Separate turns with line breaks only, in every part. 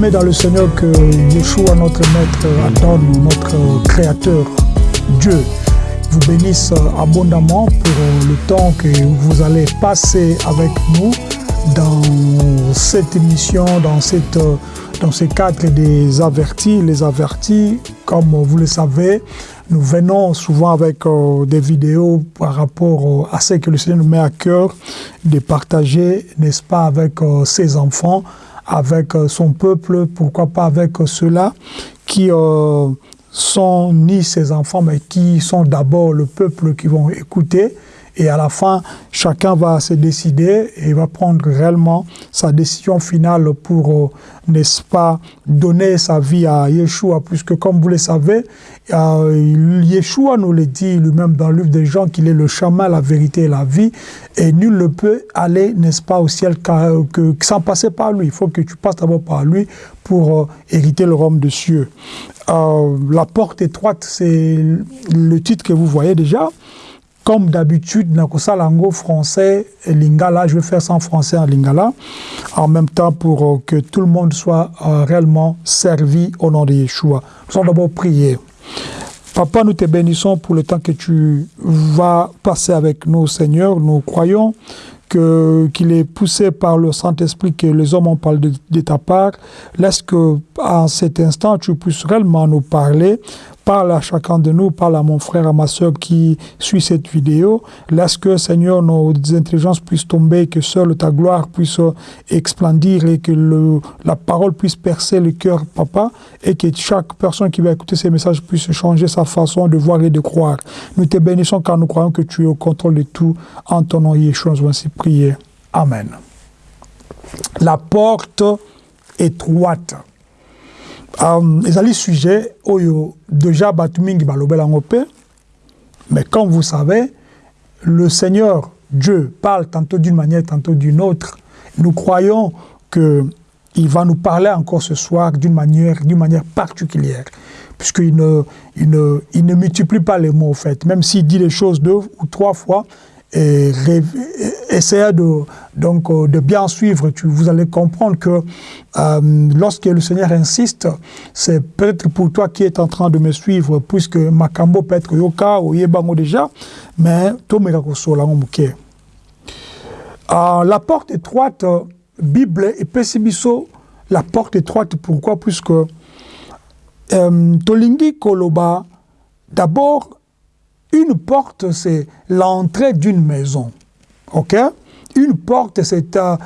Dans le Seigneur que Yeshua, notre maître, adonne, notre créateur, Dieu, vous bénisse abondamment pour le temps que vous allez passer avec nous dans cette émission, dans, cette, dans ce cadre des avertis. Les avertis, comme vous le savez, nous venons souvent avec euh, des vidéos par rapport euh, à ce que le Seigneur nous met à cœur de partager, n'est-ce pas, avec euh, ses enfants, avec son peuple, pourquoi pas avec ceux-là qui sont ni ses enfants, mais qui sont d'abord le peuple qui vont écouter. Et à la fin, chacun va se décider et va prendre réellement sa décision finale pour, n'est-ce pas, donner sa vie à Yeshua, puisque comme vous le savez, euh, Yeshua nous le dit lui-même dans le livre des gens qu'il est le chemin, la vérité et la vie, et nul ne peut aller, n'est-ce pas, au ciel que, que, sans passer par lui. Il faut que tu passes d'abord par lui pour euh, hériter le royaume des cieux. Euh, la porte étroite, c'est le titre que vous voyez déjà. Comme d'habitude, langue français et lingala, je vais faire ça en français en lingala, en même temps pour euh, que tout le monde soit euh, réellement servi au nom de Yeshua. Nous allons d'abord prier. Papa, nous te bénissons pour le temps que tu vas passer avec nous, Seigneur. Nous croyons qu'il est poussé par le Saint-Esprit que les hommes en parlent de, ta part. Laisse que, en cet instant, tu puisses réellement nous parler Parle à chacun de nous, parle à mon frère, à ma soeur qui suit cette vidéo. Laisse que, Seigneur, nos intelligences puissent tomber, que seule ta gloire puisse explandir et que la parole puisse percer le cœur, Papa, et que chaque personne qui va écouter ces messages puisse changer sa façon de voir et de croire. Nous te bénissons car nous croyons que tu es au contrôle de tout. En ton nom, Yeshua, nous ainsi prier. Amen. La porte étroite. Um, ezali sujet déjà bato mingi mais comme vous savez le Seigneur Dieu parle tantôt d'une manière tantôt d'une autre nous croyons que il va nous parler encore ce soir d'une manière manière particulière puisqu'il ne, il ne, il ne multiplie pas les mots, en fait. Même s'il dit les choses deux ou trois fois, et essayez de, donc, euh, de bien suivre, tu, vous allez comprendre que euh, lorsque le Seigneur insiste, c'est peut-être pour toi qui es en train de me suivre, puisque Makambo peut être Yoka ou Yebango déjà, mais Tomega Kosola Ngomuke. Euh, la porte étroite, Bible et Pessibiso, la porte étroite, pourquoi? Puisque euh, Tolingi Koloba, d'abord, une porte, c'est l'entrée d'une maison. OK? Une porte, c'est euh,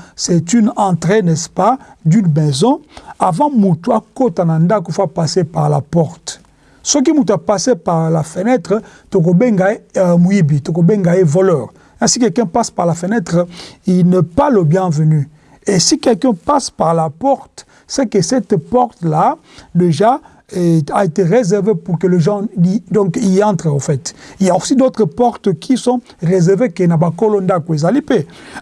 une entrée, n'est-ce pas, d'une maison. Avant, Moutoua Kotananda, qu'il faut passer par la porte. Ce qui m'a passé par la fenêtre, Tokobenga euh, Mouibi, Tokobenga est voleur. Si quelqu'un passe par la fenêtre, il ne pas le bienvenu. Et si quelqu'un passe par la porte, c'est que cette porte-là, déjà, a été réservé pour que les gens y, donc, y entrent, en fait. Il y a aussi d'autres portes qui sont réservées que n'a pas kolonda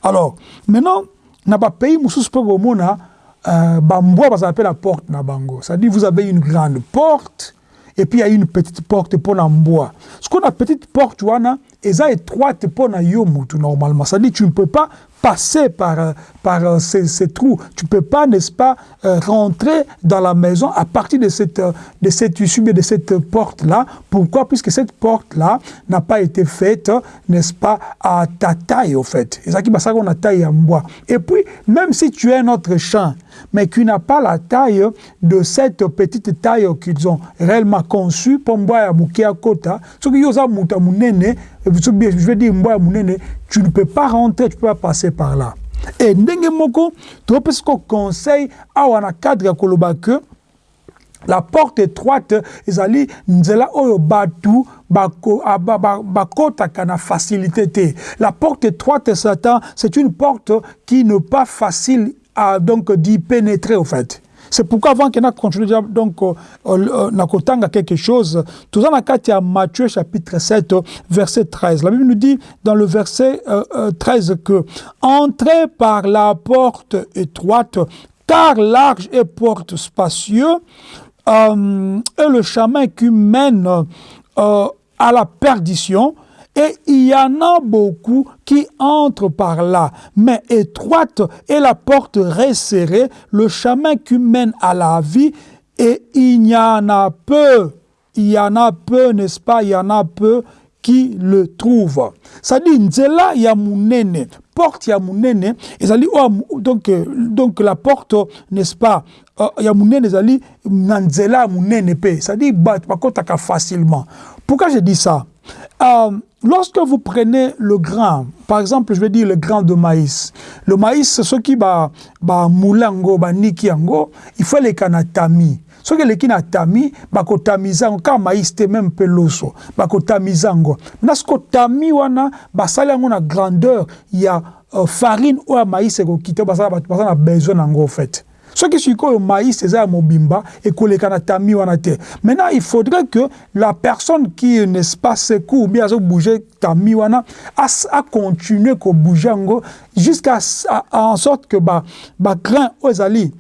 Alors, maintenant, n'a pas pays musus pe mona euh, bamboa ça s'appelle la porte na bango. C'est-à-dire vous avez une grande porte et puis il y a une petite porte pour bois. Ce qu'on a petite porte, tu vois, ça étroite pour na yomutu normalement. C'est-à-dire tu ne peux pas passer par, euh, par euh, ces, ces, trous. Tu ne peux pas, n'est-ce pas, euh, rentrer dans la maison à partir de cette, de cette issue, de cette porte-là. Pourquoi? Puisque cette porte-là n'a pas été faite, n'est-ce pas, à ta taille, au fait. Et ça taille en bois. Et puis, même si tu es un autre champ, mais qui n'a pas la taille de cette petite taille qu'ils ont réellement conçue, pour moi, à kota, ce qui est je veux dire, tu ne peux pas rentrer, tu ne peux pas passer par là. Et ndenge moko, tu vois, parce qu'on conseille, à un cadre ya koloba que la porte étroite ezali nzela oyo batu bakotaka na facilité te la porte étroite satan c'est une porte qui n'est pas facile à donc d'y pénétrer au fait c'est pourquoi avant qu'on a continué donc euh, euh, nakotanga quelque chose, tout dans Matthieu chapitre 7 verset 13. La Bible nous dit dans le verset 13 euh, que entrez par la porte étroite car large et porte spacieux est le chemin qui mène à la perdition Et il y en a beaucoup qui entrent par là. Mais étroite est la porte resserrée, le chemin qui mène à la vie, et il y en a peu, il y en a peu, n'est-ce pas, il y en a peu qui le trouvent. Ça dit, nzela ya munene, porte ya munene, ezali, oh, donc, donc la porte, n'est-ce pas, uh, ya munene ezali, nzela munene pe, ça dit, bakotaka facilement. Pourquoi je dis ça? Euh, lorsque vous prenez le grain, par exemple, je vais dire le grain de maïs. Le maïs, c'est ce qui va, ba moulango, ba niki yango, il faut les kanatami. soki eleki na tami bakotamiza yango kaka maïs te meme mpe loso bakotamiza yango na soki otami wana basali yango na grandeur ya uh, farine oyo ya maïs ekoki te baza na besoin nango fait soki sikoyo maïs eza ya mobimba ekoleka na tami wana te maintenant il faudrait que la personne qui n'est-ce pas secours ou bien azobouge tami wana acontinue kobouge yango jusqu'à en sorte que bagrain oyo ezali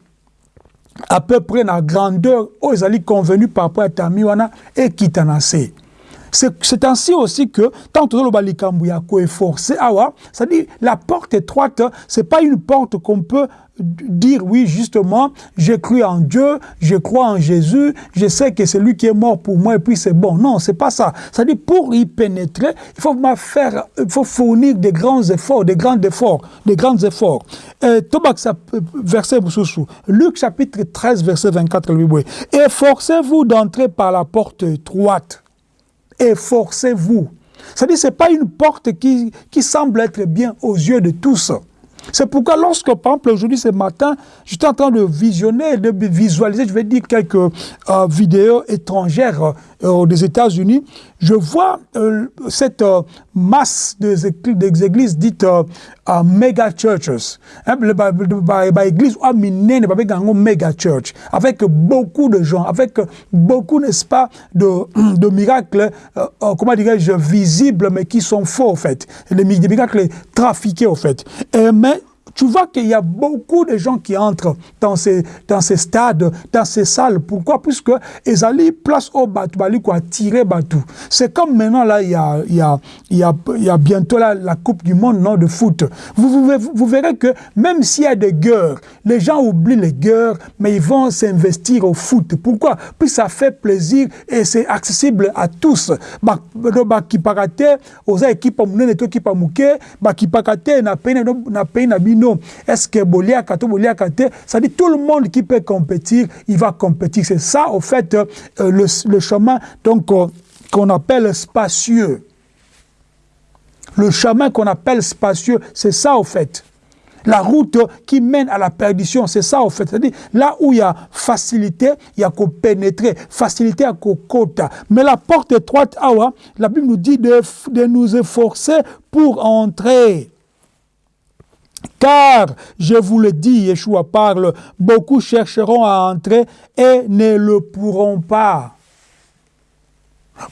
à peu près la grandeur ils allaient convenu par rapport à Tamiwana et Kitanase. C'est ainsi aussi que, tant que le ya est forcé, c'est-à-dire la porte étroite, c'est pas une porte qu'on peut dire oui justement j'ai cru en Dieu je crois en Jésus je sais que c'est lui qui est mort pour moi et puis c'est bon. Non c'est pas ça. Ça dit pour y pénétrer il faut faire il faut fournir des grands efforts des grands efforts des grands efforts. Tobak verset Luc chapitre 13 verset 24 efforcez-vous d'entrer par la porte étroite efforcez-vous. C'est-à-dire c'est pas une porte qui, qui semble être bien aux yeux de tous c'est pourquoi lorsque, par exemple, aujourd'hui, ce matin, j'étais en train de visionner, de visualiser, je vais dire, quelques euh, vidéos étrangères euh, des États-Unis, je vois euh, cette euh, masse des églises dites euh, mega churches. Hein, église mega church, avec beaucoup de gens, avec beaucoup, n'est-ce pas, de, de miracles, comment dirais-je, visibles, mais qui sont faux, en fait. Des miracles trafiqués, en fait. Mais tu vois qu'il y a beaucoup de gens qui entrent dans ces, dans ces stades, dans ces salles. Pourquoi? Puisque ils allaient place au bateau, quoi, tirer bateau. C'est comme maintenant, là, il y a, il y a, il y a, il y a bientôt la Coupe du Monde non, de foot. Vous, vous, verrez que même s'il y a des guerres, les gens oublient les guerres, mais ils vont s'investir au foot. Pourquoi? Puis ça fait plaisir et c'est accessible à tous. Qui aux équipes, équipe qui parate, na peine, na peine, na non. Est-ce que Boliaka, ça dit tout le monde qui peut compétir, il va compétir. C'est ça, au fait, euh, le, chemin donc euh, qu'on appelle spacieux. Le chemin qu'on appelle spacieux, c'est ça, au fait. La route qui mène à la perdition, c'est ça, au fait. C'est-à-dire, là où il y a facilité, il y a qu'au pénétrer, facilité à qu'au quota. Mais la porte étroite, awa, la Bible nous dit de nous efforcer pour entrer. Car, je vous le dis, Yeshua parle, beaucoup chercheront à entrer et ne le pourront pas.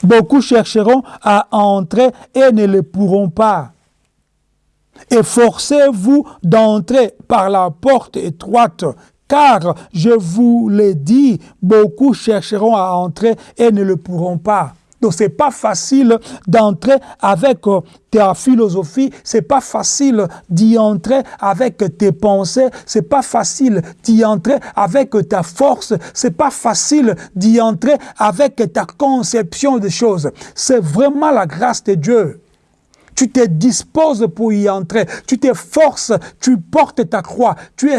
Beaucoup chercheront à entrer et ne le pourront pas. Efforcez-vous d'entrer par la porte étroite, car, je vous le dis, beaucoup chercheront à entrer et ne le pourront pas. Donc c'est pas facile d'entrer avec euh, ta philosophie, c'est pas facile d'y entrer avec tes pensées, c'est pas facile d'y entrer avec ta force, c'est pas facile d'y entrer avec ta conception des choses. C'est vraiment la grâce de Dieu tu te disposes pour y entrer, tu te forces, tu portes ta croix, tu es,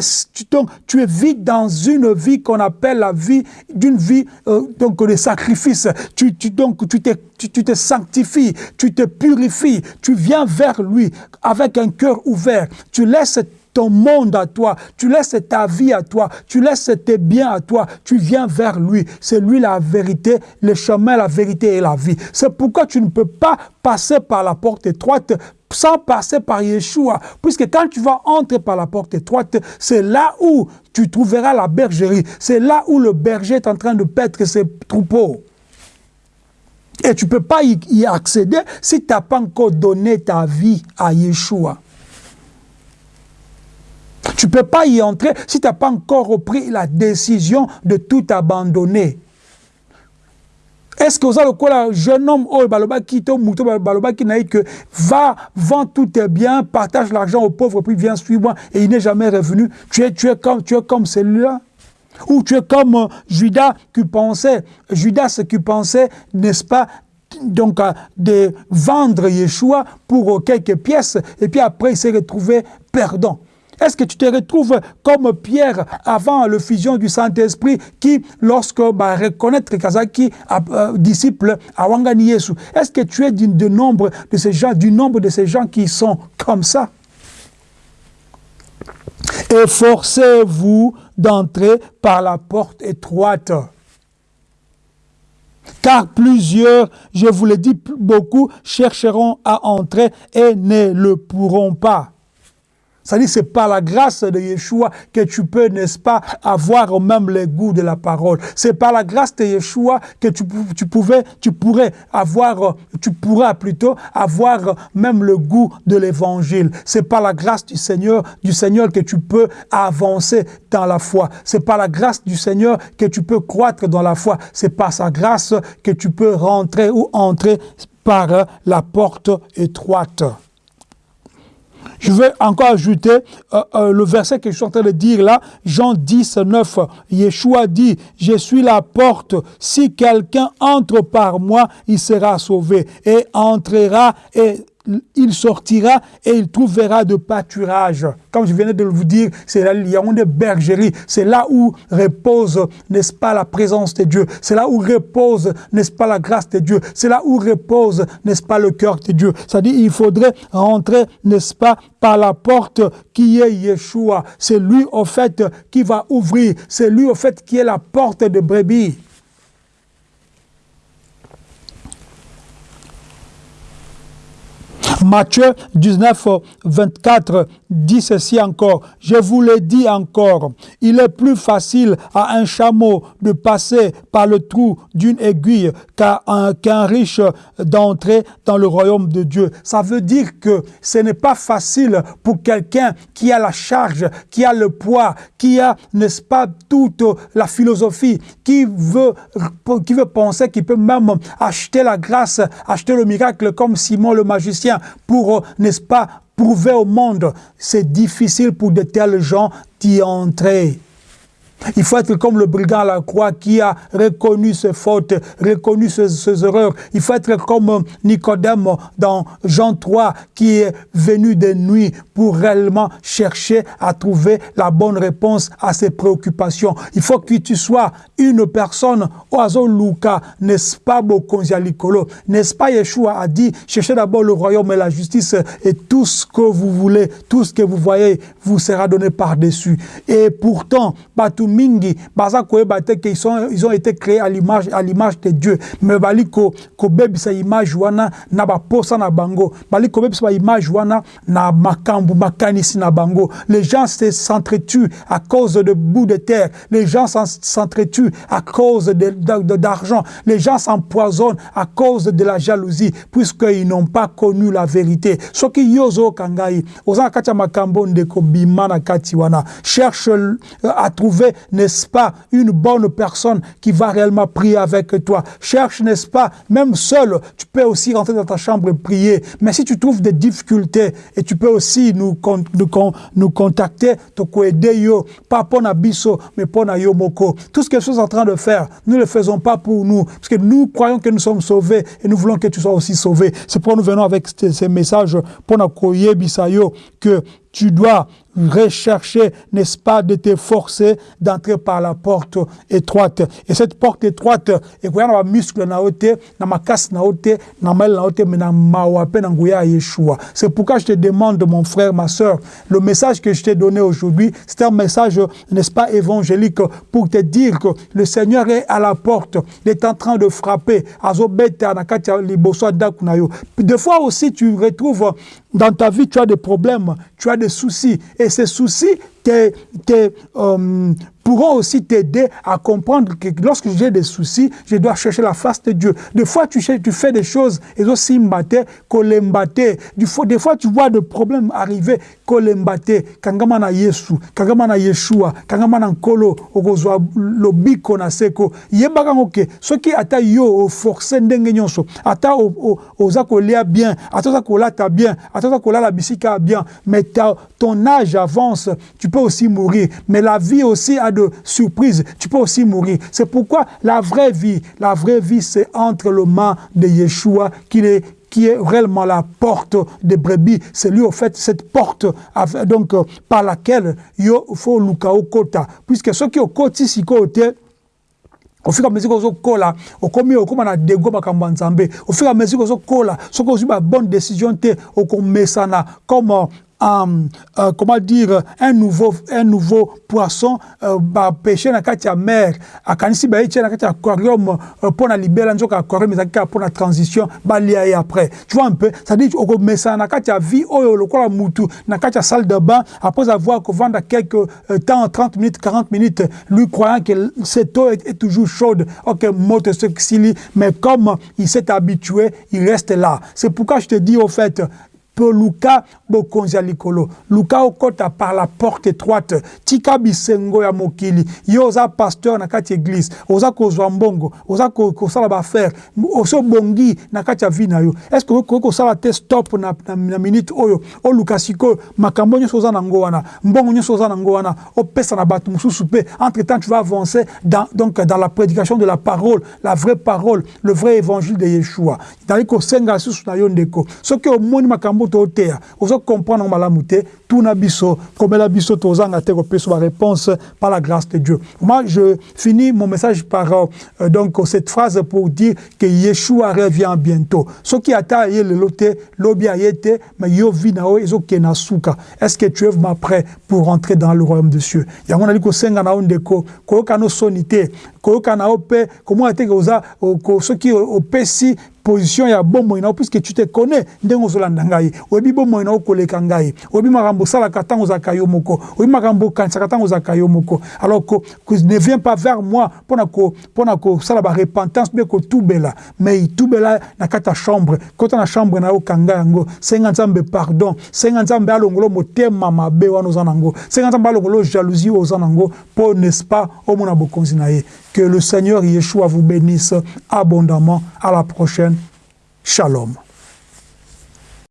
donc, tu es vite dans une vie qu'on appelle la vie d'une vie euh, donc de sacrifice. Tu, donc, tu te, tu te sanctifies, tu te purifies, tu viens vers lui avec un cœur ouvert, tu laisses ton monde à toi, tu laisses ta vie à toi, tu laisses tes biens à toi, tu viens vers lui. C'est lui la vérité, le chemin, la vérité et la vie. C'est pourquoi tu ne peux pas passer par la porte étroite sans passer par Yeshua. Puisque quand tu vas entrer par la porte étroite, c'est là où tu trouveras la bergerie. C'est là où le berger est en train de paître ses troupeaux. Et tu ne peux pas y accéder si tu n'as pas encore donné ta vie à Yeshua. Tu ne peux pas y entrer si tu n'as pas encore pris la décision de tout abandonner. est-ce que oza lokola jeune homme ye que va vend tout tes biens partage l'argent aux pauvres puis viens suivre moi et il n'est jamais revenu. Tu es tu es comme comme celui-là. Ou tu es comme euh, Judas qui pensait Judas qui pensait n'est-ce pas donc euh, de vendre Yeshua pour euh, quelques pièces. Et puis après il s'est retrouvé perdant est-ce que tu te retrouves comme Pierre avant le fusion du Saint-Esprit qui, lorsque bah, reconnaître Kazaki, euh, disciple à Wangani Yesu, est-ce que tu es du, nombre de ces gens, du nombre de ces gens qui sont comme ça? Efforcez-vous d'entrer par la porte étroite. Car plusieurs, je vous le dis beaucoup, chercheront à entrer et ne le pourront pas. C'est-à-dire c'est par la grâce de Yeshua que tu peux, n'est-ce pas, avoir même le goût de la parole. C'est par la grâce de Yeshua que tu, tu, pouvais, tu pourrais avoir, tu pourras plutôt avoir même le goût de l'évangile. C'est par la grâce du Seigneur, du Seigneur que tu peux avancer dans la foi. C'est par la grâce du Seigneur que tu peux croître dans la foi. C'est par sa grâce que tu peux rentrer ou entrer par la porte étroite. Je vais encore ajouter euh, euh, le verset que je suis en train de dire là, Jean 10, 9. Yeshua dit, je suis la porte, si quelqu'un entre par moi, il sera sauvé et entrera et il sortira et il trouvera de pâturage. Comme je venais de vous dire, c'est là, il y a une bergerie. C'est là où repose, n'est-ce pas, la présence de Dieu. C'est là où repose, n'est-ce pas, la grâce de Dieu. C'est là où repose, n'est-ce pas, le cœur de Dieu. C'est-à-dire, il faudrait rentrer, n'est-ce pas, par la porte qui est Yeshua. C'est lui, au fait, qui va ouvrir. C'est lui, au fait, qui est la porte de brebis. Matthieu 19, 24 dit ceci encore. Je vous le dis encore, il est plus facile à un chameau de passer par le trou d'une aiguille qu'à un, riche d'entrer dans le royaume de Dieu. Ça veut dire que ce n'est pas facile pour quelqu'un qui a la charge, qui a le poids, qui a, n'est-ce pas, toute la philosophie, qui veut, qui veut penser qu'il peut même acheter la grâce, acheter le miracle comme Simon le magicien pour, n'est-ce pas, prouver au monde. C'est difficile pour de tels gens d'y entrer. Il faut être comme le brigand à la croix qui a reconnu ses fautes, reconnu ses, erreurs. Il faut être comme Nicodème dans Jean 3 qui est venu de nuit pour réellement chercher à trouver la bonne réponse à ses préoccupations. Il faut que tu sois une personne, oiseau Luca, n'est-ce pas Bokonzialikolo, n'est-ce pas Yeshua a dit, cherchez d'abord le royaume et la justice et tout ce que vous voulez, tout ce que vous voyez vous sera donné par-dessus. Et pourtant, tout mingi. Baza koyeba te ils sont ils ont été créés à l'image à l'image de Dieu. Mais bali ko ko bebisa image wana na ba posa na bango. Bali ko bebisa image wana na makambu makanisi na bango. Les gens s'entretuent à cause de bout de terre. Les gens s'entretuent à cause d'argent. Les gens s'empoisonnent à cause de la jalousie puisqu'ils n'ont pas connu la vérité. Soki yozo kangai oza kati ya makambo ndeko bima na kati wana. Cherche euh, à trouver n'est-ce pas, une bonne personne qui va réellement prier avec toi. Cherche, n'est-ce pas, même seul, tu peux aussi rentrer dans ta chambre et prier. Mais si tu trouves des difficultés, et tu peux aussi nous, nous, nous contacter, pas pour Nabiso, mais pour Yomoko. Tout ce que je suis en train de faire, nous ne le faisons pas pour nous, parce que nous croyons que nous sommes sauvés, et nous voulons que tu sois aussi sauvé. C'est pourquoi nous venons avec ces messages pour Nakoye Bisayo, que tu dois rechercher, n'est-ce pas, de te forcer d'entrer par la porte étroite. Et cette porte étroite, et muscle na mais Yeshua. C'est pourquoi je te demande, mon frère, ma soeur, le message que je t'ai donné aujourd'hui, c'est un message, n'est-ce pas, évangélique, pour te dire que le Seigneur est à la porte, il est en train de frapper. Des fois aussi, tu retrouves dans ta vie, tu as des problèmes, tu as des soucis. Et ces soucis te, te, euh, pourront aussi t'aider à comprendre que lorsque j'ai des soucis, je dois chercher la face de Dieu. Des fois, tu, tu fais des choses, et aussi mbaté, kolembate. Des fois, tu vois des problèmes arriver, kolemba te kangama na yesu kangama na yeshua kangama na nkolo okozwa lobiko na seko yebaka yango ke soki ata yo oforce ndenge nyonso ata oza kolia bien ata oza kolata bien ata oza kolala bisika bien mais ton âge avance tu peux aussi mourir mais la vie aussi a de surprises tu peux aussi mourir c'est pourquoi la vraie vie la vraie vie c'est entre le main de Yeshua qui est qui est réellement la porte des brebis. C'est lui, au fait, cette porte donc, par laquelle il faut lukao kota. Puisque ceux qui ont côté si côté, à mesure ozokola okomi okóma na dego makambo ya nzambe à mesure ozokola soki ozwi babonne décision te okomesana comme um, uh, comment dire un nouveau un nouveau poisson uh, bapêche na kati ya mer. Akanisi baye tie na kati ya aquarium uh, mpo na libela nzoka aquarium ezalaki kaka mpo na transition ye après. Tu vois un peu c'est-à-dire okomesana na kati ya vie oyo lokola mutu na kati ya salle de bain après avoir kovanda quelques uh, temps 30 minutes 40 minutes lui croyant que cette eau est, est toujours chaude. Ok moto sili mais comme il s'est habitué il reste là. C'est pourquoi je te dis au fait mpo luka bokonzi ya likolo. Luka okɔta par la porte étroite. Tika bisengo ya mokili. Yo pasteur na kati église. Oza kozwa mbongo. Oza kosala baaffaire osi obongi na kati ya yo. Est ce que okoki kosala te stop na, minute oyo? Oluka sikoyo makambo nyonso oza nango wana. Mbongo nyonso oza nango wana. Opesa na bato entre temps tu vas avancer dans, donc dans la prédication de la parole la vraie parole le vrai évangile de yeshua. Na yo ndeko. Soki omoni makambo toteya ozo comprendre malamu te tuna biso komela biso tozanga te kopesa ba réponse par la grâce de Dieu. Moi je finis mon message par euh, donc cette phrase pour dire que Yeshua revient bientôt. Soki ata ye lelo te lobi aye te mais yo vi na o ezokena suka. Est-ce que tu es vraiment prêt pour rentrer dans le royaume des cieux yango nali kosenga na yo ndeko koyoka no soni te koyoka na yo mpe komona te oza soki opesi position ya bomoi na puisque tu te connais ndenge ozolanda ngai. Oyebi bomoi na okoleka ngai. Oyebi makambo osalaka ntango ozalaka yo moko. Oyebi makambo yo moko. Alors ne viens pas vers moi mpona kosala barepentance mpe kotubela. Mais itubela na kati ya chambre. Kota na chambre na yo kanga yango. Senga nzambe pardon. Senga nzambe alongolo motema mabe wana oza nango. Senga nzambe alongolo jalousie oza nango. Mpo n'est-ce pas omona bokonzi na Que le Seigneur Yeshua vous bénisse abondamment. À la prochaine. Shalom.